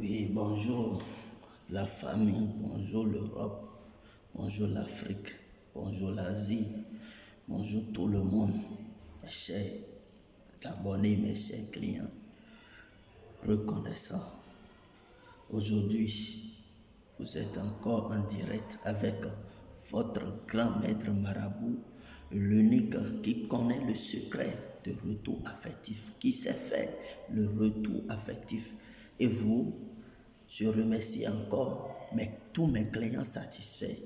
Oui, bonjour la famille, bonjour l'Europe, bonjour l'Afrique, bonjour l'Asie, bonjour tout le monde, mes chers abonnés, mes chers clients, reconnaissants. Aujourd'hui, vous êtes encore en direct avec votre grand maître marabout, l'unique qui connaît le secret de retour affectif, qui sait faire le retour affectif. Et vous, je remercie encore tous mes clients satisfaits.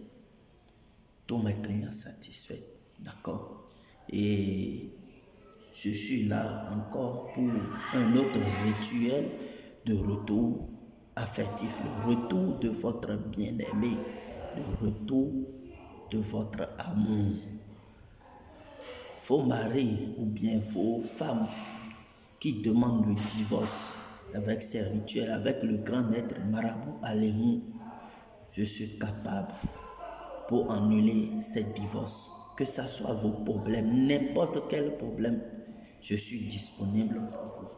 Tous mes clients satisfaits. D'accord? Et je suis là encore pour un autre rituel de retour affectif, le retour de votre bien-aimé, le retour de votre amour. Faux mari ou bien faux femme qui demandent le divorce avec ces rituels, avec le grand maître Marabout Alémou, je suis capable pour annuler ces divorces. Que ce soit vos problèmes, n'importe quel problème, je suis disponible pour vous.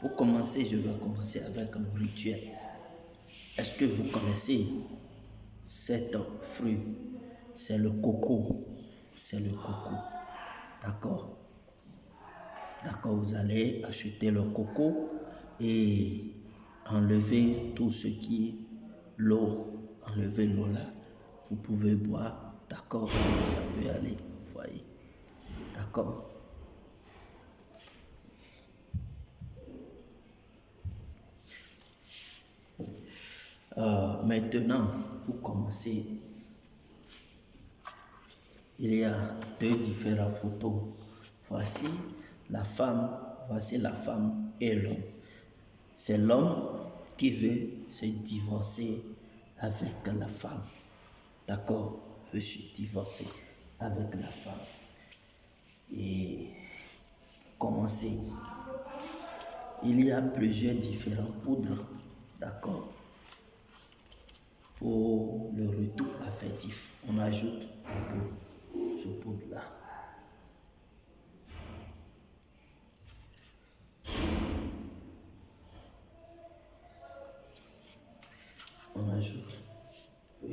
Pour commencer, je vais commencer avec un rituel. Est-ce que vous connaissez cet fruit? C'est le coco. C'est le coco. D'accord? D'accord, vous allez acheter le coco et enlever tout ce qui est l'eau. Enlever l'eau là. Vous pouvez boire. D'accord? Ça peut aller. Vous voyez? D'accord? Euh, maintenant, pour commencer, il y a deux différentes photos. Voici la femme, voici la femme et l'homme. C'est l'homme qui veut se divorcer avec la femme. D'accord? Veut se divorcer avec la femme. Et commencer. Il y a plusieurs différents poudres. D'accord? Pour le retour affectif, on ajoute ce poudre-là. on ajoute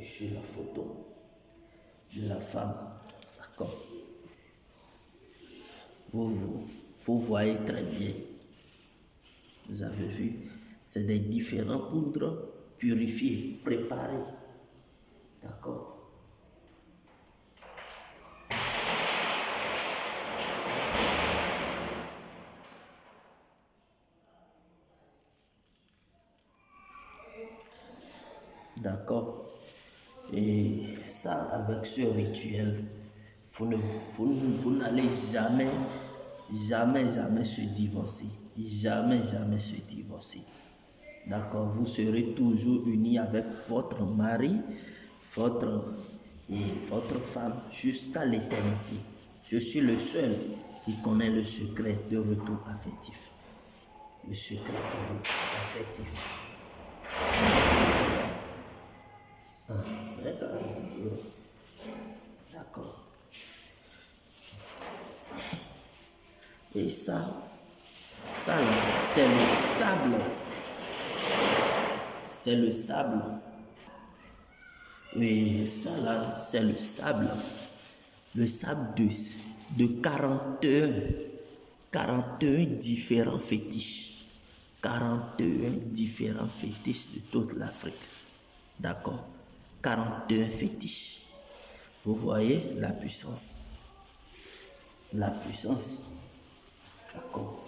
sur la photo de la femme. D'accord vous, vous, voyez très bien. Vous avez vu, c'est des différents poudres purifiées, préparées. D'accord D'accord Et ça, avec ce rituel, vous, ne, vous, n'allez jamais, jamais, jamais se divorcer. Jamais, jamais se divorcer. D'accord? Vous serez toujours unis avec votre mari, votre, et votre femme jusqu'à l'éternité. Je suis le seul qui connaît le secret de retour affectif. Le secret de retour affectif. D'accord. Et ça, ça c'est le sable. C'est le sable. Oui, ça là, c'est le sable. Le sable de, de 41, 41 différents fétiches. 41 différents fétiches de toute l'Afrique. D'accord 42 fétiches. Vous voyez la puissance. La puissance. D'accord.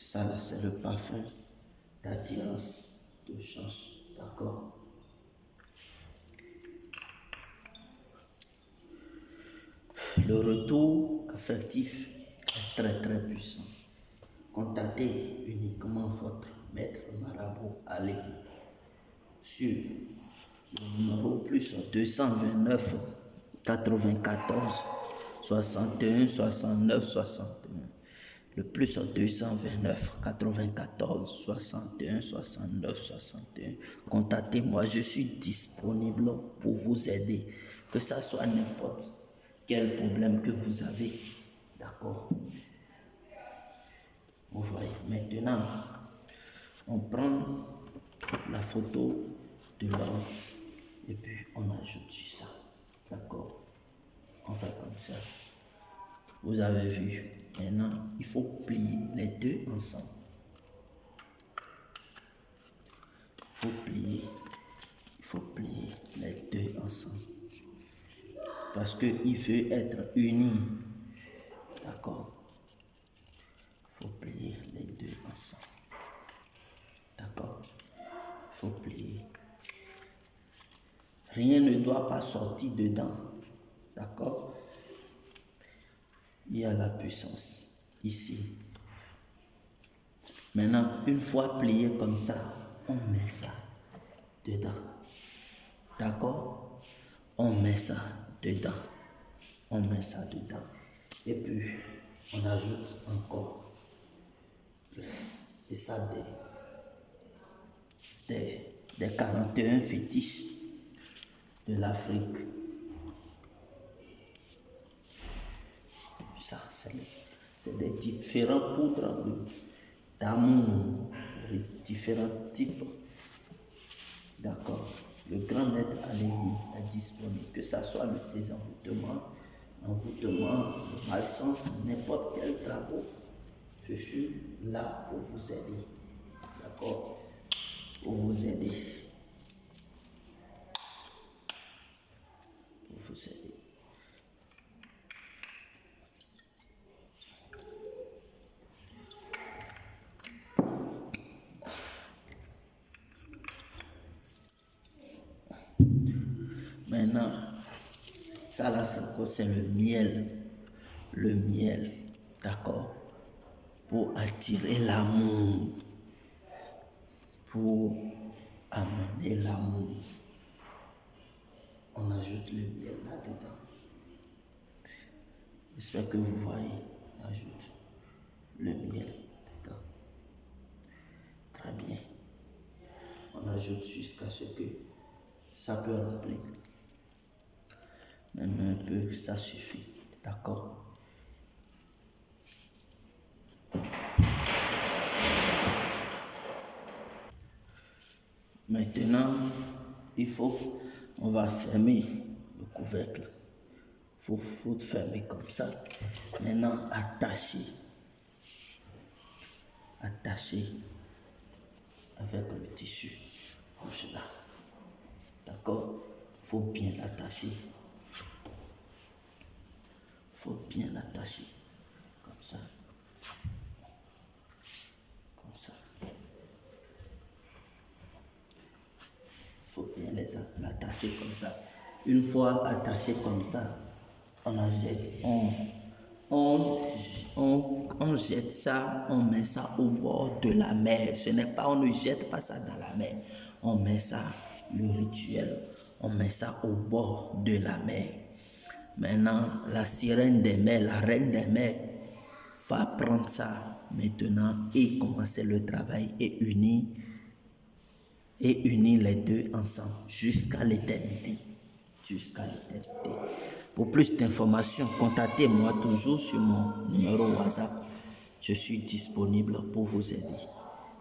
Ça, là, c'est le parfum d'attirance, de chance. D'accord Le retour affectif est très très puissant. Contactez uniquement votre maître marabout Allez sur le numéro plus 229 94 61 69 61. Le plus 229 94 61 69 61. Contactez-moi, je suis disponible pour vous aider. Que ça soit n'importe quel problème que vous avez. D'accord? Vous voyez, maintenant, on prend la photo de l'homme et puis on ajoute ça. D'accord? On fait comme ça. Vous avez vu. Maintenant, il faut plier les deux ensemble. Il faut plier. Il faut plier les deux ensemble. Parce qu'il veut être uni. D'accord? Il faut plier les deux ensemble. D'accord? Il faut plier. Rien ne doit pas sortir dedans. D'accord? Il y a la puissance ici. Maintenant, une fois plié comme ça, on met ça dedans. D'accord? On met ça dedans. On met ça dedans. Et puis, on ajoute encore. Et ça, des, des 41 fétiches de l'Afrique. Ça, c'est des différents poudres d'amour, différents types. D'accord. Le grand maître Alémi est disponible, que ce soit le désenvoûtement, l'envoûtement, le malsens, n'importe quel travaux. Je suis là pour vous aider. D'accord Pour vous aider. Maintenant, ça là, c'est le miel. Le miel, d'accord Pour attirer l'amour. Pour amener l'amour on ajoute le miel là-dedans. J'espère que vous voyez, on ajoute le miel dedans. Très bien. On ajoute jusqu'à ce que ça peut remplir. Un peu, ça suffit. D'accord Maintenant, il faut on va fermer le couvercle. Il faut, fermer comme ça. Maintenant, attacher. Attacher avec le tissu comme là. D'accord Il faut bien l'attacher. Faut bien l'attacher comme ça. bien les attacher comme ça. Une fois attaché comme ça, on jette, on, on, on, on, jette ça, on met ça au bord de la mer. Ce n'est pas, on ne jette pas ça dans la mer. On met ça, le rituel, on met ça au bord de la mer. Maintenant, la sirène des mers, la reine des mers, va prendre ça maintenant et commencer le travail et unir et unir les deux ensemble jusqu'à l'éternité. Jusqu'à l'éternité. Pour plus d'informations, contactez-moi toujours sur mon numéro WhatsApp. Je suis disponible pour vous aider.